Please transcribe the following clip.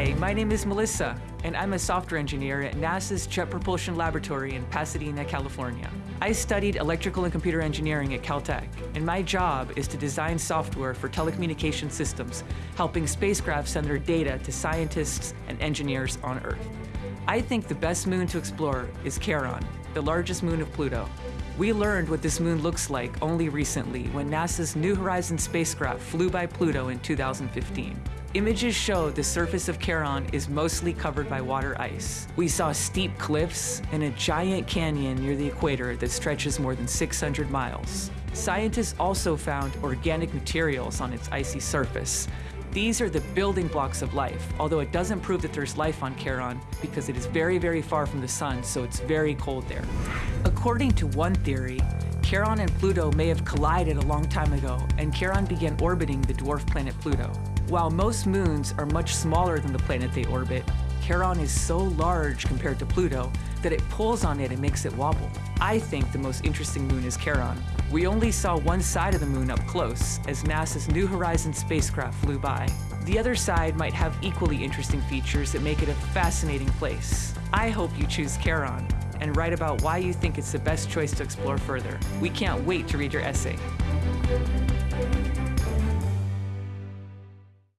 Hi, my name is Melissa, and I'm a software engineer at NASA's Jet Propulsion Laboratory in Pasadena, California. I studied electrical and computer engineering at Caltech, and my job is to design software for telecommunication systems, helping spacecraft send their data to scientists and engineers on Earth. I think the best moon to explore is Charon, the largest moon of Pluto. We learned what this moon looks like only recently when NASA's New Horizons spacecraft flew by Pluto in 2015. Images show the surface of Charon is mostly covered by water ice. We saw steep cliffs and a giant canyon near the equator that stretches more than 600 miles. Scientists also found organic materials on its icy surface, these are the building blocks of life, although it doesn't prove that there's life on Charon because it is very, very far from the sun, so it's very cold there. According to one theory, Charon and Pluto may have collided a long time ago, and Charon began orbiting the dwarf planet Pluto. While most moons are much smaller than the planet they orbit, Charon is so large compared to Pluto that it pulls on it and makes it wobble. I think the most interesting moon is Charon. We only saw one side of the moon up close as NASA's New Horizons spacecraft flew by. The other side might have equally interesting features that make it a fascinating place. I hope you choose Charon and write about why you think it's the best choice to explore further. We can't wait to read your essay.